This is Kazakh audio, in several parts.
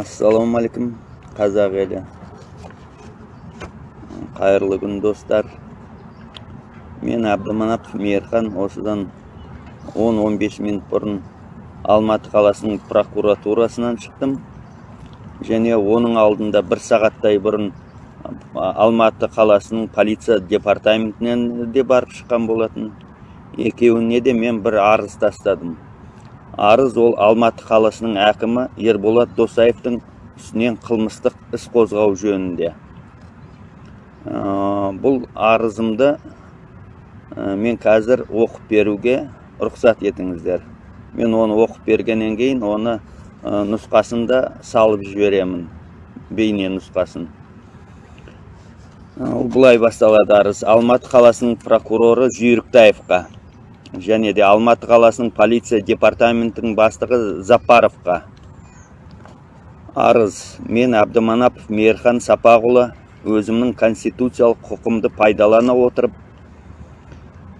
ассалаумағалейкум қазақ елі. Қайырлы күн достар. Мен әбдіманапов мейірхан осыдан 10-15 минут бұрын алматы қаласының прокуратурасынан шықтым. Және оның алдында бір сағаттай бұрын алматы қаласының полиция департаментінен де барып шыққан болатын. Екеуіне де мен бір арыз тастадым. Арыз ол алматы қаласының әкімі ерболат досаевтың үстінен қылмыстық іс қозғау жөнінде. Ә, бұл арызымды ә, мен қазір оқып беруге рұқсат етіңіздер. Мен оны оқып бергеннен кейін оны ә, нұсқасын да салып жіберемін бейне нұсқасын. Ол былай басталады арыз. Алматы қаласының прокуроры жүйріктаевқа. Және де алматы қаласының полиция департаментінің бастығы запаровқа. Арыз. Мен әбдіманапов мейірхан сапақұлы өзімнің конституциялық құқымды пайдалана отырып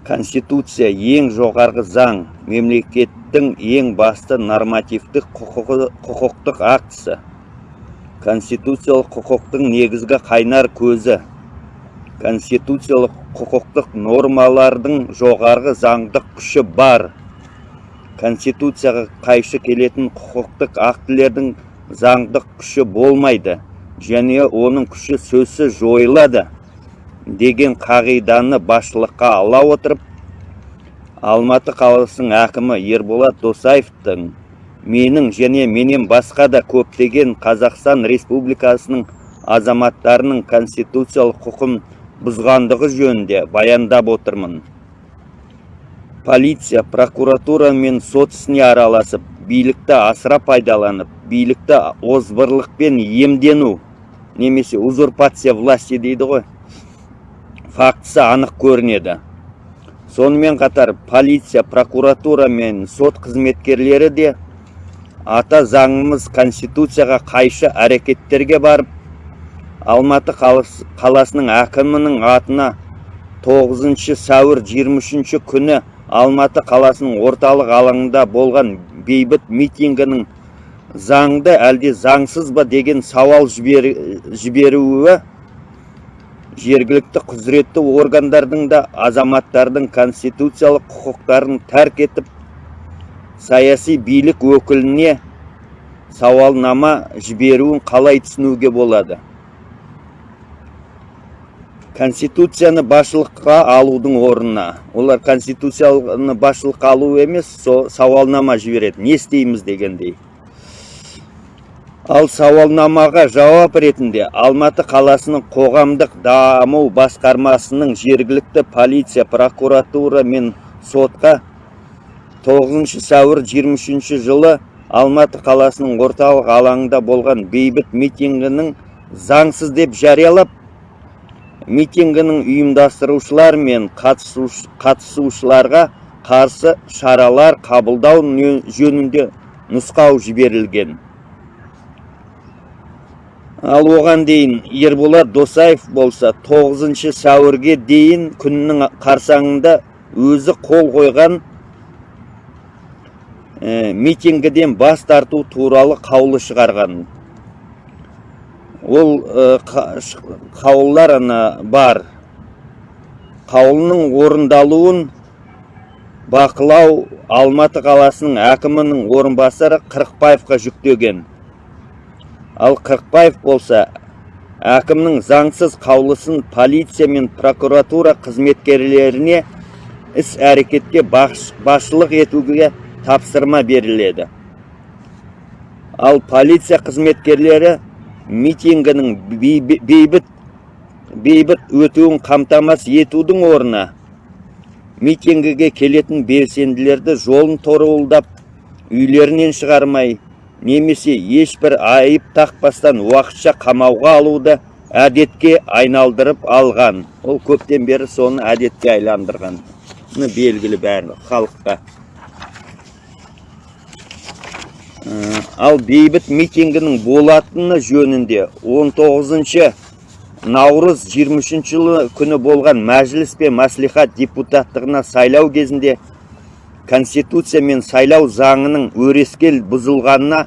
конституция ең жоғарғы заң мемлекеттің ең басты нормативтік құқықтық актісі конституциялық құқықтың негізгі қайнар көзі конституциялық құқықтық нормалардың жоғарғы заңдық күші бар. Конституцияға қайшы келетін құқықтық актілердің заңдық күші болмайды және оның күші сөзсіз жойылады деген қағиданы басшылыққа ала отырып алматы қаласының әкімі ерболат досаевтың менің және менен басқа да көптеген қазақстан республикасының азаматтарының конституциялық құқын бұзғандығы жөнінде баяндап отырмын. Полиция прокуратура мен сот ісіне араласып билікті асыра пайдаланып билікті озбырлықпен иемдену немесе узурпация власти дейді ғой. Фактісі анық көрінеді. Сонымен қатар полиция прокуратура мен сот қызметкерлері де ата заңымыз конституцияға қайшы әрекеттерге барып алматы қаласының әкімінің атына 9 сәуір 23 күні алматы қаласының орталық алаңында болған бейбіт митингінің заңды әлде заңсыз ба деген сауал жіберуі жергілікті құзыретті органдардың да азаматтардың конституциялық құқықтарын тәрк етіп саяси билік өкіліне сауалнама жіберуін қалай түсінуге болады? Конституцияны басшылыққа алудың орнына. Олар конституцияны басшылыққа алу емес со сауалнама жібереді. Не істейміз дегендей. Ал сауалнамаға жауап ретінде алматы қаласының қоғамдық даму басқармасының жергілікті полиция прокуратура мен сотқа 9 сәуір 23 жылы алматы қаласының орталық алаңында болған бейбіт митингінің заңсыз деп жариялап митингінің ұйымдастырушылар мен қатысушыларға қарсы шаралар қабылдау жөнінде нұсқау жіберілген. Ал оған дейін ерболат досаев болса 9 сәуірге дейін күннің қарсаңында өзі қол қойған ә, митингіден бас тарту туралы қаулы шығарған. Ол ә, қаулылар ана бар. Қаулының орындалуын бақылау алматы қаласының әкімінің орынбасары қырықбаевқа жүктеген. Ал қырықбаев болса әкімнің заңсыз қаулысын полиция мен прокуратура қызметкерлеріне іс әрекетке басшылық етуге тапсырма беріледі. Ал полиция қызметкерлері митингінің бейбіт бейбіт өтуін қамтамасыз етудің орнына митингіге келетін белсенділерді жолын торуылдап үйлерінен шығармай немесе ешбір айып тақпастан уақытша қамауға алуды әдетке айналдырып алған. Ол көптен бері соны әдетке айландырған. Белгілі бәрі халыққа. Ал бейбіт митингінің болатыны жөнінде 19 наурыз 23 жылы күні болған мәжіліс пен мәслихат депутаттығына сайлау кезінде конституция мен сайлау заңының өрескел бұзылғанына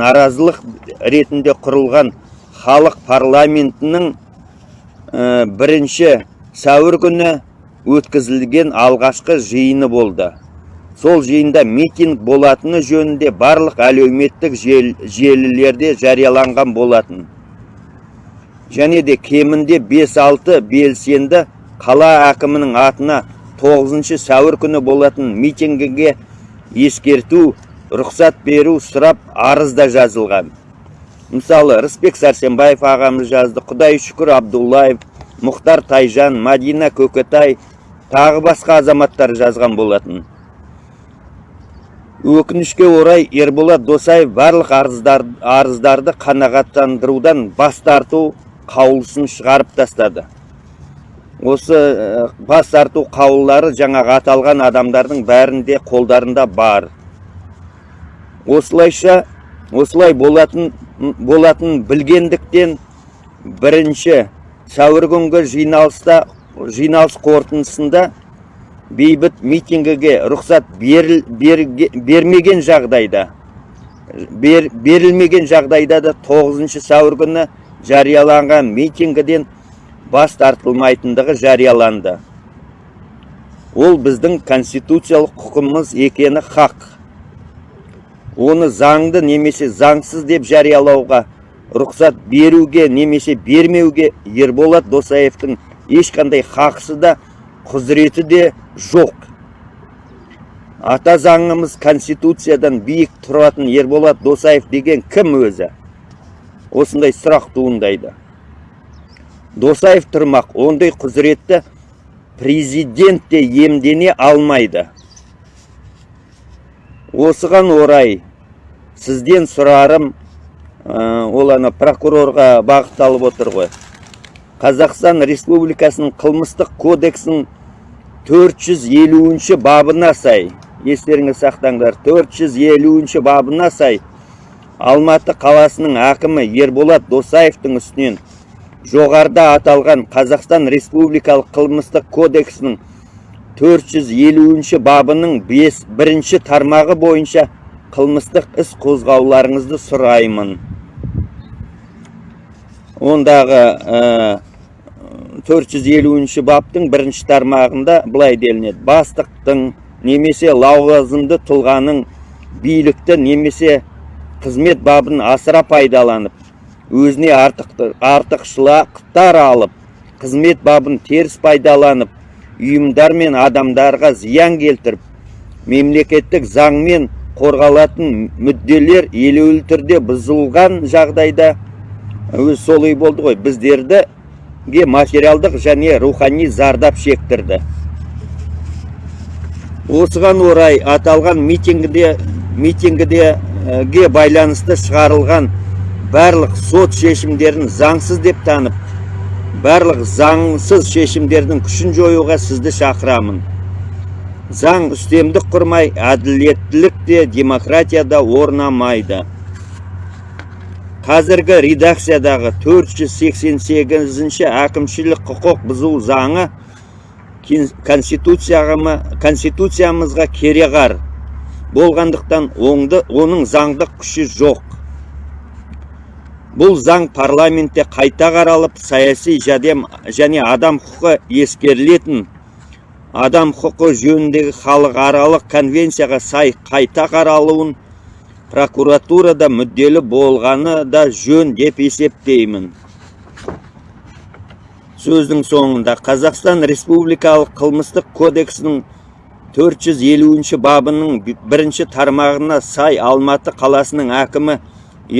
наразылық ретінде құрылған халық парламентінің ә, бірінші сәуір күні өткізілген алғашқы жиыны болды. Сол жиында митинг болатыны жөнінде барлық әлеуметтік жел, желілерде жарияланған болатын. Және де кемінде 5-6 белсенді қала әкімінің атына 9 сәуір күні болатын митингіге ескерту рұқсат беру сұрап арызда жазылған. Мысалы рысбек сәрсенбаев ағамыз жазды құдай шүкір абдуллаев мұхтар тайжан мадина көкетай тағы басқа азаматтар жазған болатын. Өкінішке орай ерболат досаев барлық арыздар, арыздарды қанағаттандырудан бас тарту қаулысын шығарып тастады. Осы бас тарту қаулылары жаңағы аталған адамдардың бәрінде қолдарында бар. Осылайша осылай болатын болатын білгендіктен бірінші сәуір күнгі жиналыста жиналыс қорытындысында бейбіт митингіге рұқсат беріл, бермеген жағдайда бер, берілмеген жағдайда да 9 сәуір күні жарияланған митингіден бас тартылмайтындығы жарияланды. Ол біздің конституциялық құқымыз екені хақ. Оны заңды немесе заңсыз деп жариялауға рұқсат беруге немесе бермеуге ерболат досаевтың ешқандай хақысы да құзыреті де жоқ. Ата заңымыз конституциядан биік тұратын ерболат досаев деген кім өзі? Осындай сұрақ туындайды. Досаев тұрмақ ондай құзыретті президент те емдене алмайды. Осыған орай сізден сұрарым ә, ол ана прокурорға бағытталып отыр ғой. Қазақстан республикасының қылмыстық кодексінің 450 бабына сай естеріңіз сақтаңдар 450 бабына сай алматы қаласының әкімі ерболат досаевтың үстінен жоғарда аталған қазақстан республикалық қылмыстық кодексінің 450 бабының 5 бірінші тармағы бойынша қылмыстық іс қозғауларыңызды сұраймын. Ондағы ә, 450 баптың бірінші тармағында былай делінеді. Бастықтың немесе лауазымды тұлғаның билікті немесе қызмет бабын асыра пайдаланып өзіне артық, артықшылықтар алып қызмет бабын теріс пайдаланып ұйымдар мен адамдарға зиян келтіріп мемлекеттік заңмен қорғалатын мүдделер елеулі түрде бұзылған жағдайда өзі солай болды ғой біздерді материалдық және рухани зардап шектірді. Осыған орай аталған митингіде митингіге байланысты шығарылған барлық сот шешімдерін заңсыз деп танып барлық заңсыз шешімдердің күшін жоюға сізді шақырамын. Заң үстемдік құрмай әділеттілік те демократияда орнамайды. Қазіргі редакциядағы 488 әкімшілік құқық бұзу заңы конституциямызға кереғар. Болғандықтан оңды, оның заңдық күші жоқ. Бұл заң парламентте қайта қаралып саяси және адам құқы ескерілетін адам құқы жөніндегі халықаралық конвенцияға сай қайта қаралуын прокуратурада мүдделі болғаны да жөн деп есептеймін. Сөздің соңында қазақстан республикалық қылмыстық кодексінің 450 бабының бірінші тармағына сай алматы қаласының әкімі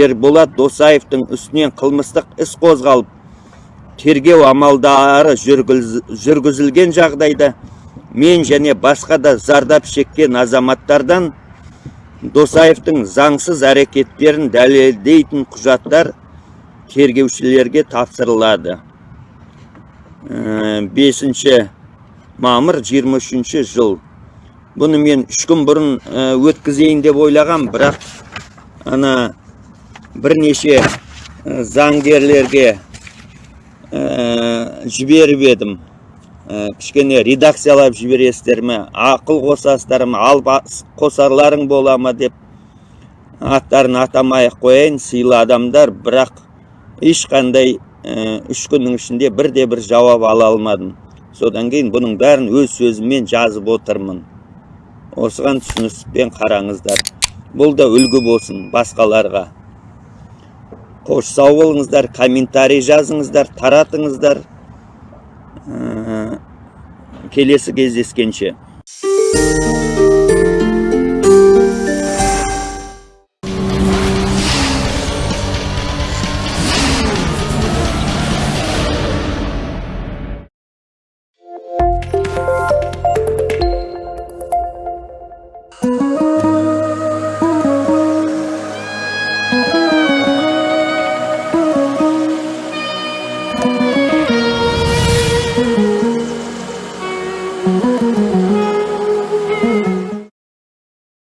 ерболат досаевтың үстінен қылмыстық іс қозғалып тергеу амалдары жүргізілген жағдайда мен және басқа да зардап шеккен азаматтардан досаевтың заңсыз әрекеттерін дәлелдейтін құжаттар тергеушілерге тапсырылады. 5 мамыр 23 жыл. Бұны мен үш күн бұрын өткізейін деп ойлаған бірақ ана бірнеше заңгерлерге жіберіп едім. Кішкене редакциялап жібересіздер ме? Ақыл қосасыздар ма ал қосарларың бола ма деп аттарын атамай ақ қояйын сыйлы адамдар. Бірақ ешқандай ә, үш күннің ішінде бірде бір жауап ала алмадым. Содан кейін бұның бәрін өз сөзіммен жазып отырмын. Осыған түсініспен қараңыздар. Бұл да үлгі болсын басқаларға. Қош сау болыңыздар комментарий жазыңыздар таратыңыздар. Келесі кездескенше.